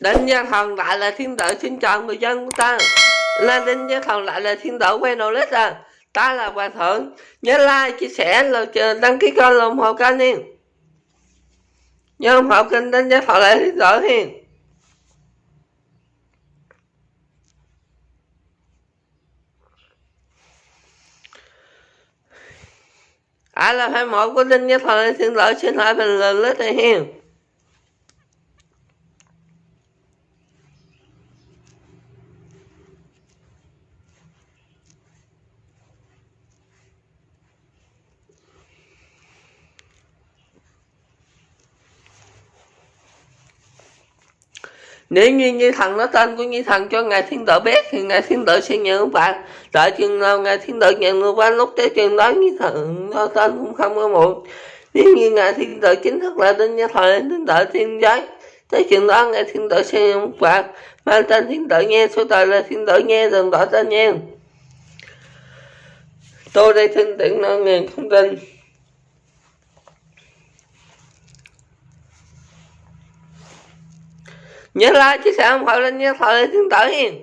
Đinh Gia Thần lại là thiên tử xin chào người dân của ta. Là Đinh Gia Thần lại là thiên tử quen đồ lít à. Ta là Hoàng Thượng. Nhớ like, chia sẻ, là đăng ký kênh ủng hộ kênh đi. Nhớ ủng hộ kênh Đinh Gia Thần lại thiên tử hiền. Ai là fan mẫu của Đinh Gia Thần lại thiên tử xin hỏi bình luận lít này hiền. Nếu như như thần nó tên của như thần cho ngài thiên tử biết thì ngài thiên tử sẽ nhận bạn. Đợi chừng nào ngài thiên tử nhận được bạn lúc tới chừng đó như thần nó tên cũng không có muộn. Nếu như ngài thiên tử chính thức là tên gia thời thiên tử thiên giới tới chừng đó ngài thiên tử sẽ nhận bạn. Mang tên thiên tử nghe số đời là thiên tử nghe đừng đổi tên nghe. Tôi đây tin tưởng nó ngàn không tin. Nhớ like chia sẻ ủng hộ lên nha thời tương tự hiền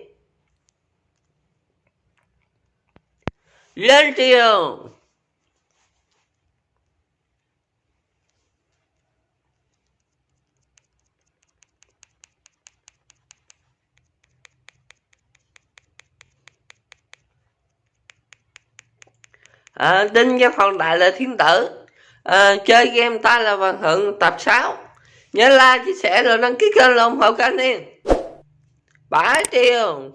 lên chiều à, ờ, đinh cho phòng đại là thiên tử. À, chơi game ta là hoàng thượng tập 6 nhớ like, chia sẻ rồi đăng ký kênh ủng hộ kênh đi. Bãi triều.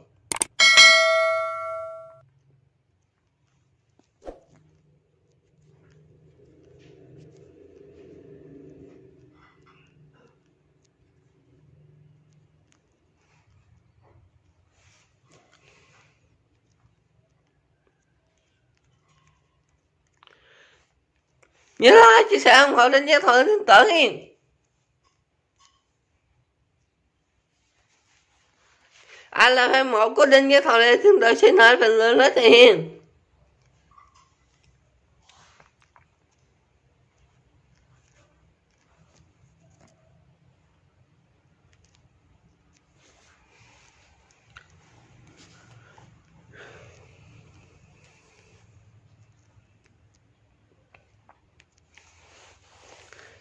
Nhớ like, chia sẻ, ủng hộ đến nhé thôi đến tử hiền. Anh là fan một của đinh cái thọ lê thiên tử xin hỏi phần lớn nói tiền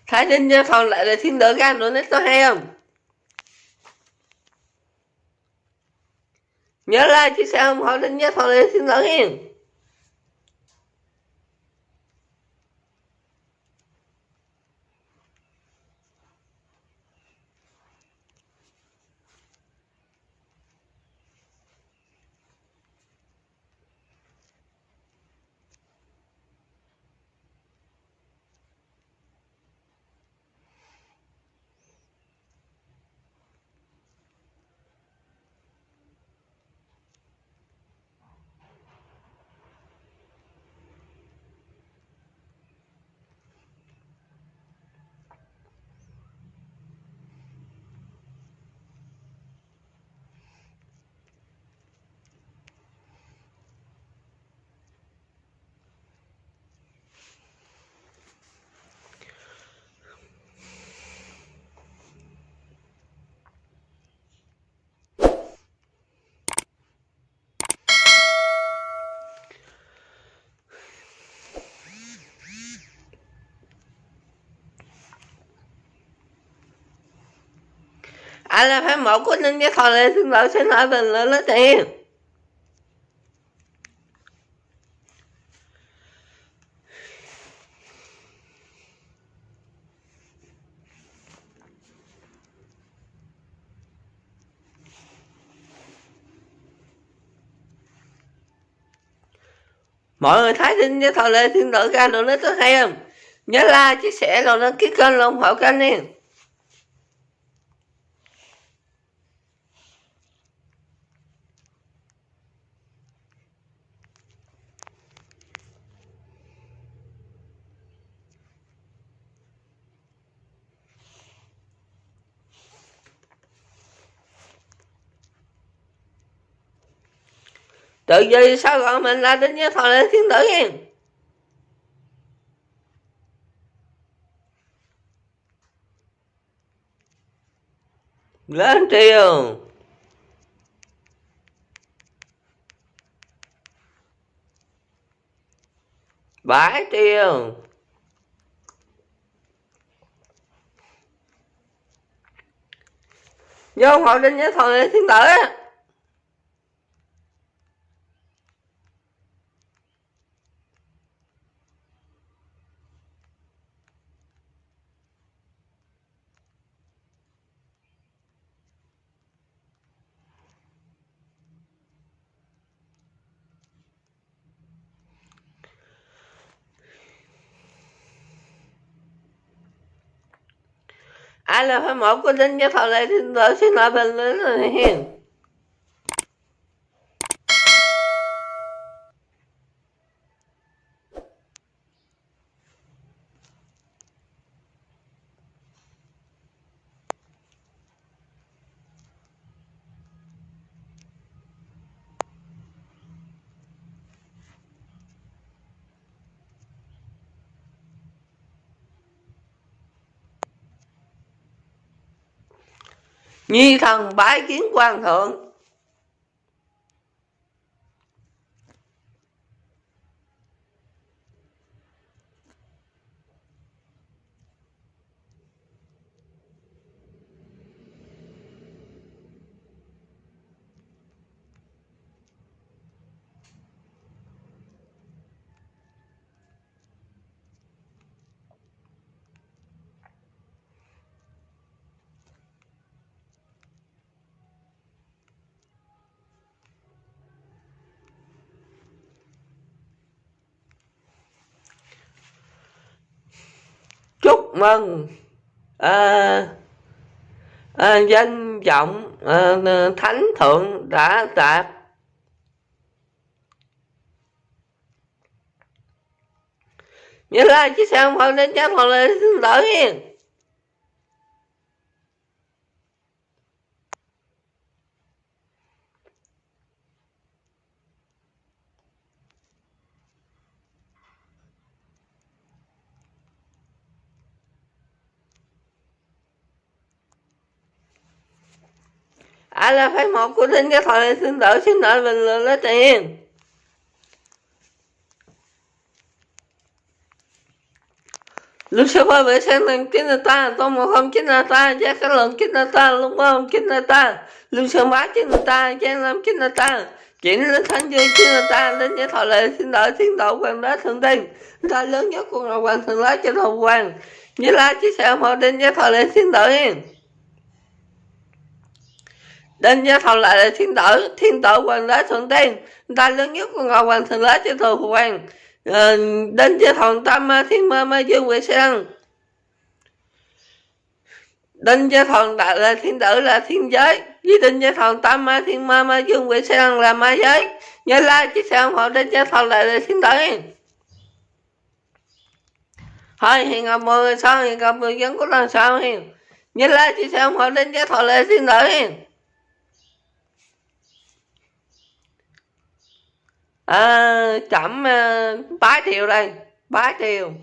Thái Đinh cho phòng lại là thiên tử gan nữa nít có hay không? Nhớ like chia sẻ ủng hộ đến nhé thằng lên xin ai là fan mẫu của ninh cái thò lê xin lỗi xin hỏi bình luận lấy tiền. Mọi người thấy tin với thò lê xin lỗi ra đồ nó có hay không? Nhớ like, chia sẻ, rồi đăng ký kênh ủng hộ kênh nha tự gì sao gọi mình là đinh nhớ thọ lệ thiên tử nghe. Lên triều. Bãi triều. Vô hội định với thằng thiên tử á. Ai là phải một của đinh cho thọ lệ thiên tử xin lỗi bình luận hiền nhi thần bái kiến quan thượng. Mừng à, à, danh vọng à, thánh thượng đã đạt. Như là chiếc xe không phải đến chắc hoặc là xin lỗi ai là phái một của đinh cái thời xin đỡ xin đợi bình luận lấy tiền. Lúc sau ba vệ sinh lần kinh là ta tô một không kinh là ta giá cái lần kinh là ta, lúc ba không kinh là ta. Lúc sau ba chín là ta giá làm kinh là ta. Chuyển lên thánh dương kinh là ta, đến với thọ lệ xin đợi thiên độ quan đá thượng tiên ta lớn nhất của ngọc hoàng thượng lá trên hồng hoàng. Như là chia sẻ một đến với thọ lệ xin đợi Đinh gia thầu lại là thiên tử, thiên tử hoàng đế thượng tiên, ta lớn nhất của ngọc hoàng thượng đế cho phụ hoàng. Ờ, Đinh gia thầu tam ma thiên ma ma dương quỷ sang. Đinh gia thầu đại là thiên tử là thiên giới, với đinh gia thầu tam ma thiên ma ma dương quỷ sang là ma giới. Nhớ la chiếc ủng họ đinh gia thầu lại là thiên tử. Thôi hiện gặp mọi người sao, hiện gặp người dân có lần sau hiền. Nhớ la chiếc ủng họ đinh gia thầu lại thiên tử à, chậm à, bái triều đây bái triều